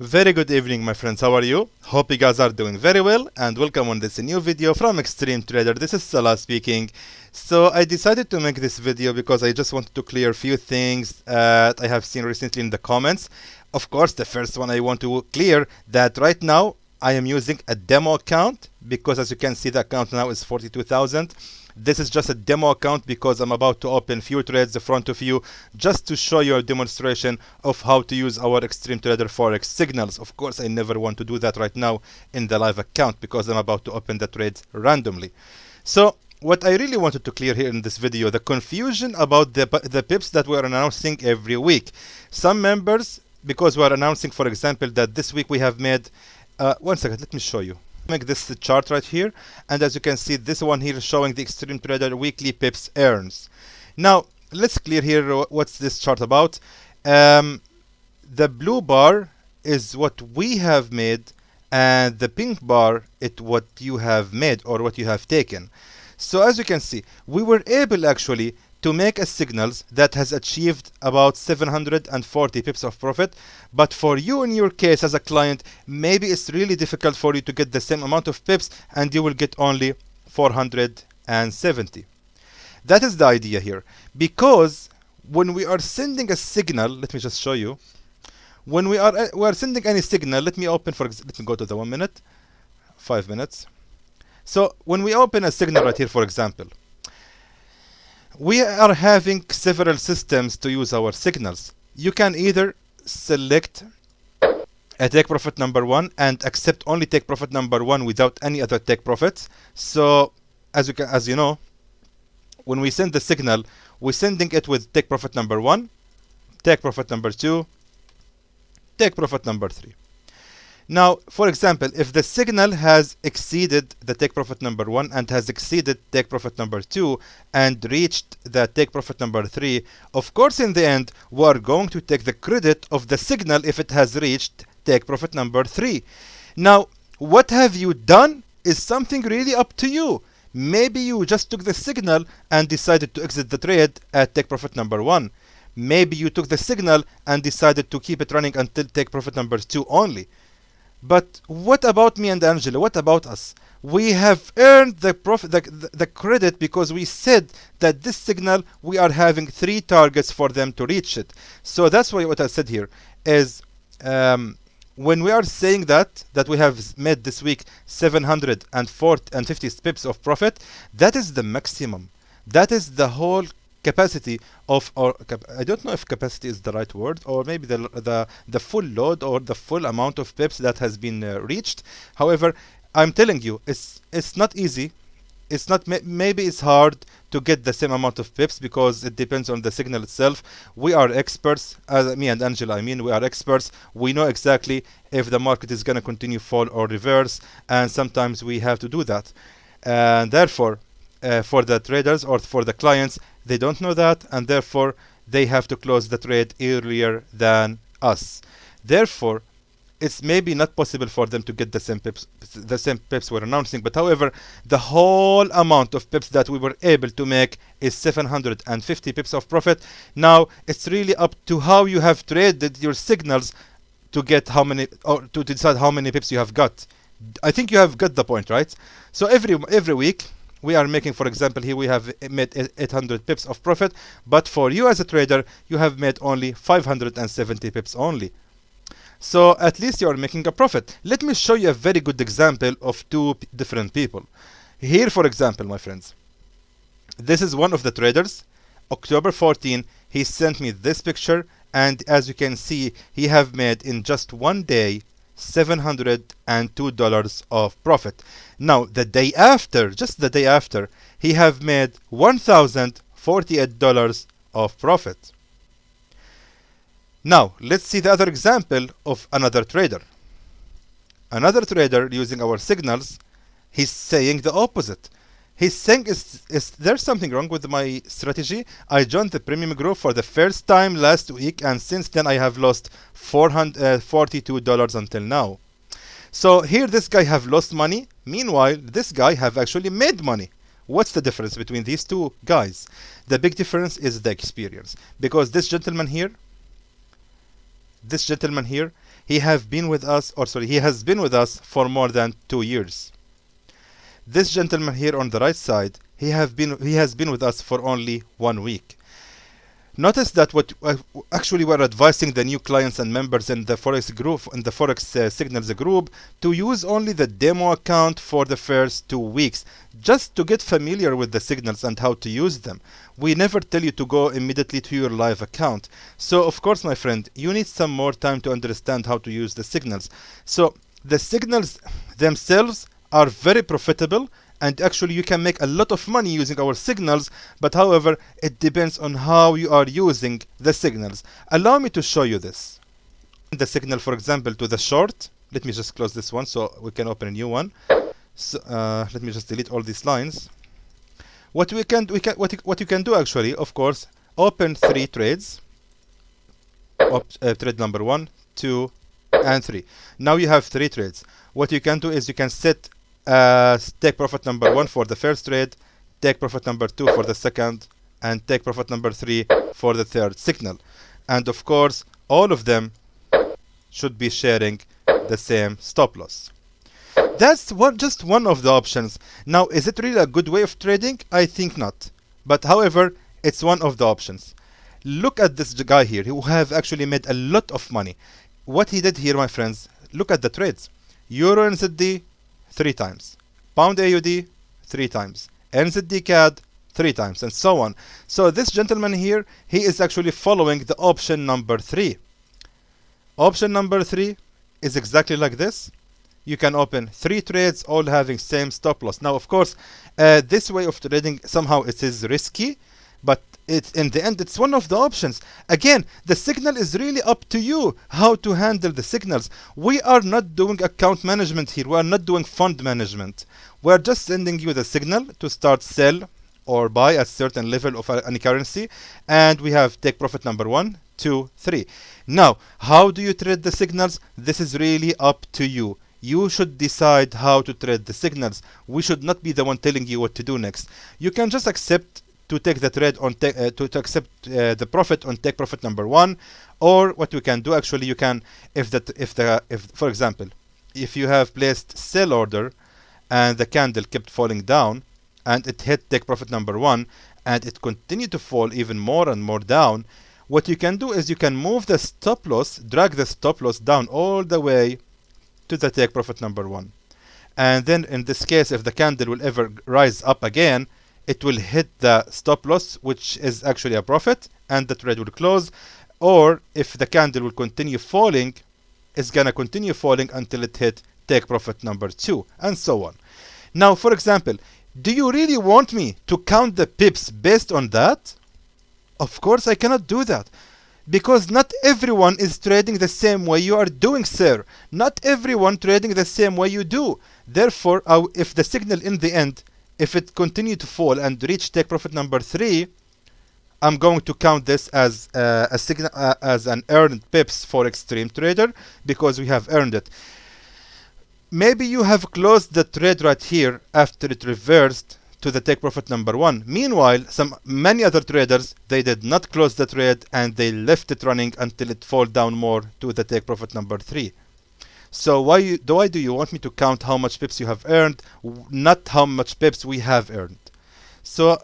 Very good evening my friends, how are you? Hope you guys are doing very well and welcome on this new video from Extreme Trader. This is Salah speaking. So I decided to make this video because I just wanted to clear a few things uh, I have seen recently in the comments. Of course, the first one I want to clear that right now I am using a demo account because as you can see the account now is 42,000 this is just a demo account because I'm about to open few trades in front of you just to show you a demonstration of how to use our Extreme Trader Forex signals. Of course, I never want to do that right now in the live account because I'm about to open the trades randomly. So what I really wanted to clear here in this video, the confusion about the, the pips that we're announcing every week. Some members, because we're announcing, for example, that this week we have made, uh, one second, let me show you. Make this chart right here and as you can see this one here is showing the extreme trader weekly pips earns. Now let's clear here what's this chart about. Um, the blue bar is what we have made and the pink bar is what you have made or what you have taken. So as you can see we were able actually to make a signals that has achieved about 740 pips of profit but for you in your case as a client maybe it's really difficult for you to get the same amount of pips and you will get only 470 that is the idea here because when we are sending a signal let me just show you. When we are uh, we are sending any signal let me open for let me go to the one minute five minutes. So when we open a signal right here for example we are having several systems to use our signals. You can either select a take profit number one and accept only take profit number one without any other take profits. So as you can, as you know, when we send the signal, we're sending it with take profit number one, take profit number two, take profit number three. Now, for example, if the signal has exceeded the take profit number one and has exceeded take profit number two and reached the take profit number three, of course, in the end, we are going to take the credit of the signal if it has reached take profit number three. Now, what have you done is something really up to you. Maybe you just took the signal and decided to exit the trade at take profit number one. Maybe you took the signal and decided to keep it running until take profit number two only. But what about me and Angela? What about us? We have earned the profit, the, the, credit because we said that this signal we are having three targets for them to reach it. So that's why what I said here is um, when we are saying that that we have made this week 750 pips of profit, that is the maximum. That is the whole capacity of or I don't know if capacity is the right word or maybe the the the full load or the full amount of pips that has been uh, reached. However I'm telling you it's it's not easy. It's not maybe it's hard to get the same amount of pips because it depends on the signal itself. We are experts as me and Angela I mean we are experts. We know exactly if the market is going to continue fall or reverse and sometimes we have to do that. And therefore uh, for the traders or for the clients they don't know that and therefore they have to close the trade earlier than us. Therefore, it's maybe not possible for them to get the same pips the same pips we're announcing but however the whole amount of pips that we were able to make is 750 pips of profit. Now it's really up to how you have traded your signals to get how many or to decide how many pips you have got. I think you have got the point right? So every every week we are making for example here we have made 800 pips of profit but for you as a trader you have made only 570 pips only. So at least you are making a profit. Let me show you a very good example of two different people. Here for example my friends this is one of the traders. October 14 he sent me this picture and as you can see he have made in just one day $702 of profit. Now, the day after, just the day after, he have made $1,048 of profit. Now, let's see the other example of another trader. Another trader using our signals, he's saying the opposite. He's saying, is, is there something wrong with my strategy? I joined the premium group for the first time last week and since then I have lost $442 uh, until now. So here this guy have lost money. Meanwhile, this guy have actually made money. What's the difference between these two guys? The big difference is the experience. Because this gentleman here, this gentleman here, he have been with us, or sorry, he has been with us for more than two years. This gentleman here on the right side, he have been he has been with us for only one week. Notice that what uh, actually we're advising the new clients and members in the Forex group, in the Forex uh, Signals group, to use only the demo account for the first two weeks, just to get familiar with the signals and how to use them. We never tell you to go immediately to your live account. So of course, my friend, you need some more time to understand how to use the signals. So the signals themselves are very profitable and actually you can make a lot of money using our signals but however it depends on how you are using the signals. Allow me to show you this. The signal for example to the short. Let me just close this one so we can open a new one. So uh, let me just delete all these lines. What we can we can what you, what you can do actually of course open three trades. Op, uh, trade number one two and three. Now you have three trades. What you can do is you can set uh, take profit number one for the first trade, take profit number two for the second, and take profit number three for the third signal. And of course, all of them should be sharing the same stop loss. That's one, just one of the options. Now, is it really a good way of trading? I think not. But however, it's one of the options. Look at this guy here who have actually made a lot of money. What he did here, my friends, look at the trades. Euro NZD, three times. Pound AUD, three times. NZD CAD, three times, and so on. So this gentleman here, he is actually following the option number three. Option number three is exactly like this. You can open three trades, all having same stop loss. Now, of course, uh, this way of trading somehow it is risky, but it, in the end, it's one of the options. Again, the signal is really up to you how to handle the signals. We are not doing account management here. We are not doing fund management. We are just sending you the signal to start sell or buy a certain level of any currency. And we have take profit number one, two, three. Now, how do you trade the signals? This is really up to you. You should decide how to trade the signals. We should not be the one telling you what to do next. You can just accept to take the trade on uh, to, to accept uh, the profit on take profit number one or what you can do actually you can if that if the if for example if you have placed sell order and the candle kept falling down and it hit take profit number one and it continued to fall even more and more down what you can do is you can move the stop loss drag the stop loss down all the way to the take profit number one. And then in this case if the candle will ever rise up again it will hit the stop loss which is actually a profit and the trade will close. Or if the candle will continue falling it's gonna continue falling until it hit take profit number two and so on. Now for example do you really want me to count the pips based on that? Of course I cannot do that because not everyone is trading the same way you are doing sir. Not everyone trading the same way you do. Therefore if the signal in the end if it continue to fall and reach take profit number three, I'm going to count this as uh, a signal uh, as an earned pips for extreme trader because we have earned it. Maybe you have closed the trade right here after it reversed to the take profit number one. Meanwhile, some many other traders they did not close the trade and they left it running until it fall down more to the take profit number three. So why, you, why do you want me to count how much pips you have earned, not how much pips we have earned? So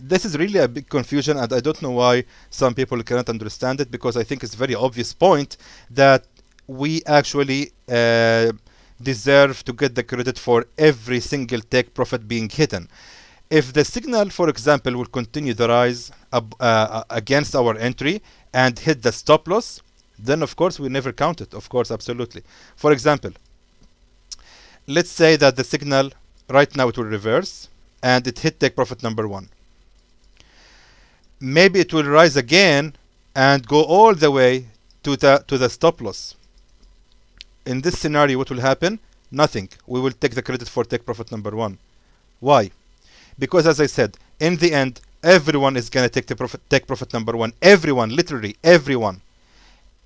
this is really a big confusion and I don't know why some people cannot understand it because I think it's a very obvious point that we actually uh, deserve to get the credit for every single take profit being hidden. If the signal, for example, will continue the rise uh, against our entry and hit the stop loss, then of course we never count it. Of course absolutely. For example let's say that the signal right now it will reverse and it hit take profit number one. Maybe it will rise again and go all the way to the to the stop loss. In this scenario what will happen? Nothing. We will take the credit for take profit number one. Why? Because as i said in the end everyone is going to take the profit take profit number one. Everyone literally everyone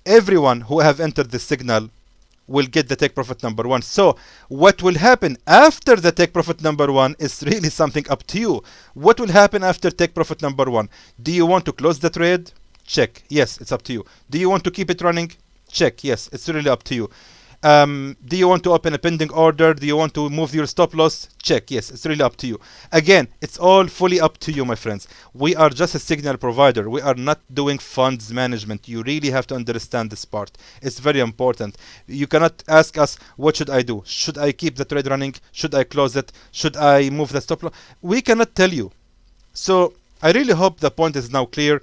everyone who have entered the signal will get the take profit number one. So what will happen after the take profit number one is really something up to you. What will happen after take profit number one? Do you want to close the trade? Check. Yes, it's up to you. Do you want to keep it running? check yes it's really up to you um, do you want to open a pending order? Do you want to move your stop loss? Check. Yes it's really up to you. Again it's all fully up to you my friends. We are just a signal provider. We are not doing funds management. You really have to understand this part. It's very important. You cannot ask us what should i do? Should i keep the trade running? Should i close it? Should i move the stop loss? We cannot tell you. So i really hope the point is now clear